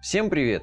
Всем привет!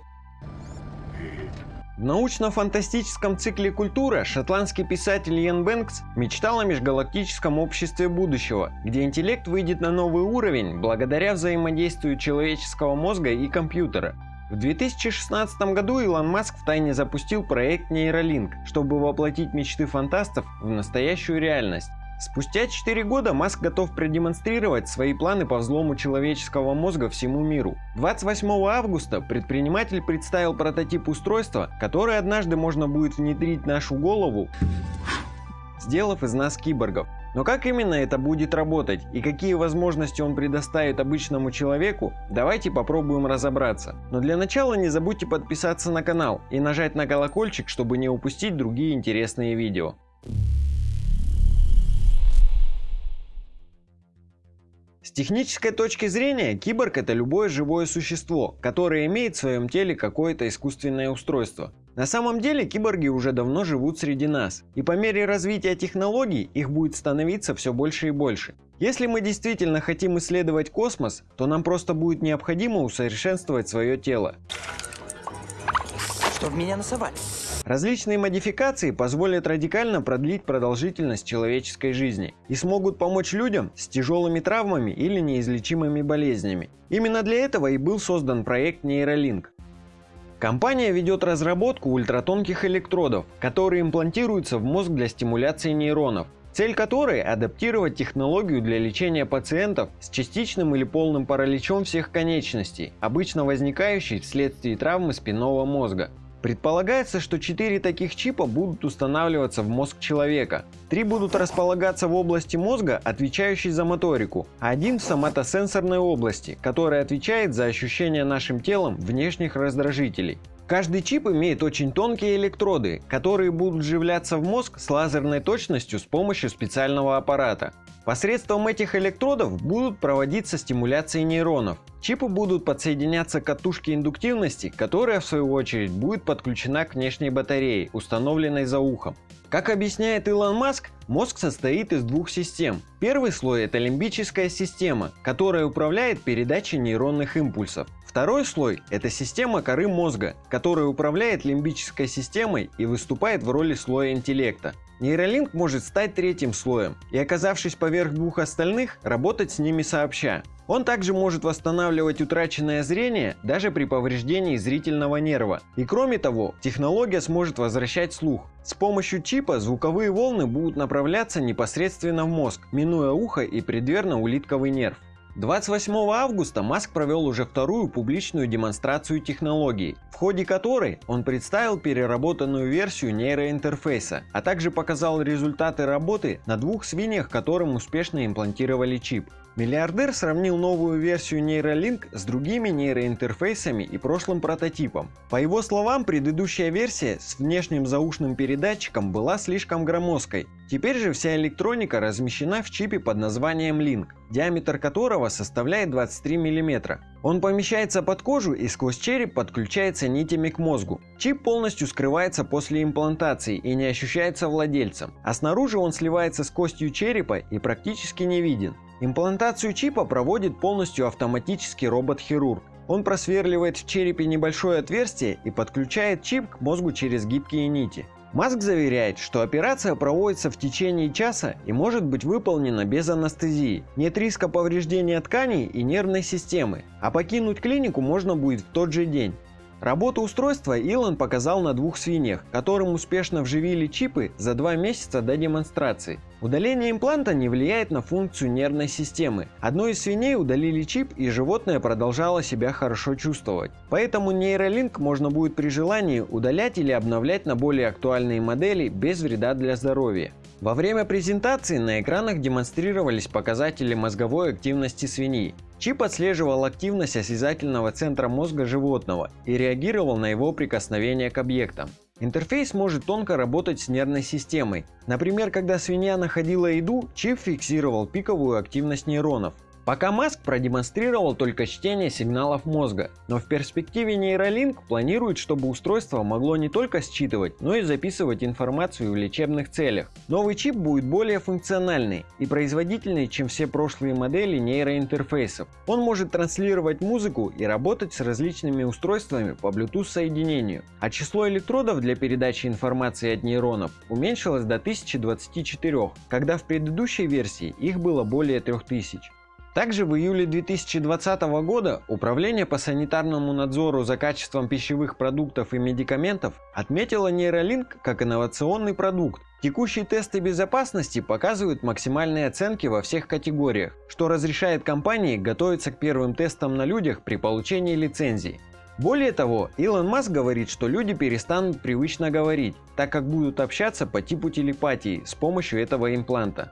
В научно-фантастическом цикле «Культура» шотландский писатель Йен Бэнкс мечтал о межгалактическом обществе будущего, где интеллект выйдет на новый уровень благодаря взаимодействию человеческого мозга и компьютера. В 2016 году Илон Маск втайне запустил проект Neuralink, чтобы воплотить мечты фантастов в настоящую реальность. Спустя 4 года Маск готов продемонстрировать свои планы по взлому человеческого мозга всему миру. 28 августа предприниматель представил прототип устройства, которое однажды можно будет внедрить в нашу голову, сделав из нас киборгов. Но как именно это будет работать и какие возможности он предоставит обычному человеку, давайте попробуем разобраться. Но для начала не забудьте подписаться на канал и нажать на колокольчик, чтобы не упустить другие интересные видео. С технической точки зрения, киборг это любое живое существо, которое имеет в своем теле какое-то искусственное устройство. На самом деле киборги уже давно живут среди нас, и по мере развития технологий их будет становиться все больше и больше. Если мы действительно хотим исследовать космос, то нам просто будет необходимо усовершенствовать свое тело. Что в меня насовали? Различные модификации позволят радикально продлить продолжительность человеческой жизни и смогут помочь людям с тяжелыми травмами или неизлечимыми болезнями. Именно для этого и был создан проект Neuralink. Компания ведет разработку ультратонких электродов, которые имплантируются в мозг для стимуляции нейронов, цель которой – адаптировать технологию для лечения пациентов с частичным или полным параличом всех конечностей, обычно возникающей вследствие травмы спинного мозга. Предполагается, что 4 таких чипа будут устанавливаться в мозг человека. Три будут располагаться в области мозга, отвечающей за моторику, а один в соматосенсорной области, которая отвечает за ощущение нашим телом внешних раздражителей. Каждый чип имеет очень тонкие электроды, которые будут вживляться в мозг с лазерной точностью с помощью специального аппарата. Посредством этих электродов будут проводиться стимуляции нейронов. Чипы будут подсоединяться к катушке индуктивности, которая в свою очередь будет подключена к внешней батарее, установленной за ухом. Как объясняет Илон Маск, мозг состоит из двух систем. Первый слой это лимбическая система, которая управляет передачей нейронных импульсов. Второй слой – это система коры мозга, которая управляет лимбической системой и выступает в роли слоя интеллекта. Нейролинк может стать третьим слоем и, оказавшись поверх двух остальных, работать с ними сообща. Он также может восстанавливать утраченное зрение даже при повреждении зрительного нерва. И кроме того, технология сможет возвращать слух. С помощью чипа звуковые волны будут направляться непосредственно в мозг, минуя ухо и преддверно-улитковый нерв. 28 августа Маск провел уже вторую публичную демонстрацию технологии, в ходе которой он представил переработанную версию нейроинтерфейса, а также показал результаты работы на двух свиньях, которым успешно имплантировали чип. Миллиардер сравнил новую версию Neuralink с другими нейроинтерфейсами и прошлым прототипом. По его словам, предыдущая версия с внешним заушным передатчиком была слишком громоздкой. Теперь же вся электроника размещена в чипе под названием Link, диаметр которого составляет 23 мм. Он помещается под кожу и сквозь череп подключается нитями к мозгу. Чип полностью скрывается после имплантации и не ощущается владельцем, а снаружи он сливается с костью черепа и практически не виден. Имплантацию чипа проводит полностью автоматический робот-хирург. Он просверливает в черепе небольшое отверстие и подключает чип к мозгу через гибкие нити. Маск заверяет, что операция проводится в течение часа и может быть выполнена без анестезии. Нет риска повреждения тканей и нервной системы, а покинуть клинику можно будет в тот же день. Работу устройства Илон показал на двух свиньях, которым успешно вживили чипы за два месяца до демонстрации. Удаление импланта не влияет на функцию нервной системы. Одной из свиней удалили чип и животное продолжало себя хорошо чувствовать. Поэтому нейролинк можно будет при желании удалять или обновлять на более актуальные модели без вреда для здоровья. Во время презентации на экранах демонстрировались показатели мозговой активности свиньи. Чип отслеживал активность осязательного центра мозга животного и реагировал на его прикосновение к объектам. Интерфейс может тонко работать с нервной системой. Например, когда свинья находила еду, чип фиксировал пиковую активность нейронов. Пока Маск продемонстрировал только чтение сигналов мозга, но в перспективе нейролинк планирует, чтобы устройство могло не только считывать, но и записывать информацию в лечебных целях. Новый чип будет более функциональный и производительный, чем все прошлые модели нейроинтерфейсов. Он может транслировать музыку и работать с различными устройствами по Bluetooth соединению, а число электродов для передачи информации от нейронов уменьшилось до 1024, когда в предыдущей версии их было более 3000. Также в июле 2020 года Управление по санитарному надзору за качеством пищевых продуктов и медикаментов отметило нейролинк как инновационный продукт. Текущие тесты безопасности показывают максимальные оценки во всех категориях, что разрешает компании готовиться к первым тестам на людях при получении лицензии. Более того, Илон Маск говорит, что люди перестанут привычно говорить, так как будут общаться по типу телепатии с помощью этого импланта.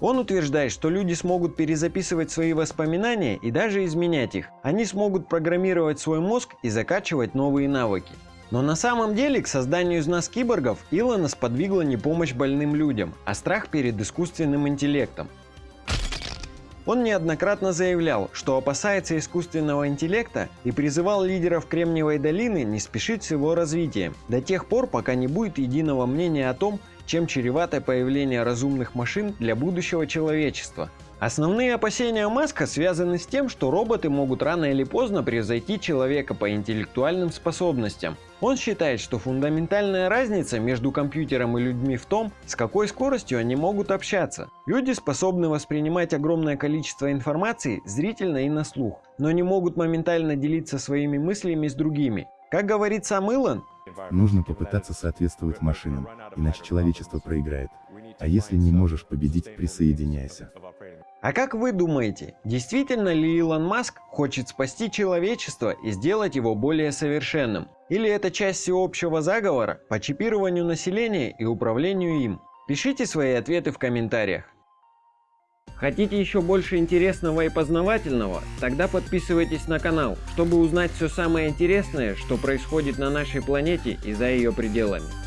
Он утверждает, что люди смогут перезаписывать свои воспоминания и даже изменять их. Они смогут программировать свой мозг и закачивать новые навыки. Но на самом деле к созданию из нас киборгов Илона сподвигла не помощь больным людям, а страх перед искусственным интеллектом. Он неоднократно заявлял, что опасается искусственного интеллекта и призывал лидеров Кремниевой долины не спешить с его развитием, до тех пор, пока не будет единого мнения о том, чем чревато появление разумных машин для будущего человечества. Основные опасения Маска связаны с тем, что роботы могут рано или поздно превзойти человека по интеллектуальным способностям. Он считает, что фундаментальная разница между компьютером и людьми в том, с какой скоростью они могут общаться. Люди способны воспринимать огромное количество информации зрительно и на слух, но не могут моментально делиться своими мыслями с другими. Как говорит сам Илон, Нужно попытаться соответствовать машинам, иначе человечество проиграет. А если не можешь победить, присоединяйся. А как вы думаете, действительно ли Илон Маск хочет спасти человечество и сделать его более совершенным? Или это часть всеобщего заговора по чипированию населения и управлению им? Пишите свои ответы в комментариях. Хотите еще больше интересного и познавательного? Тогда подписывайтесь на канал, чтобы узнать все самое интересное, что происходит на нашей планете и за ее пределами.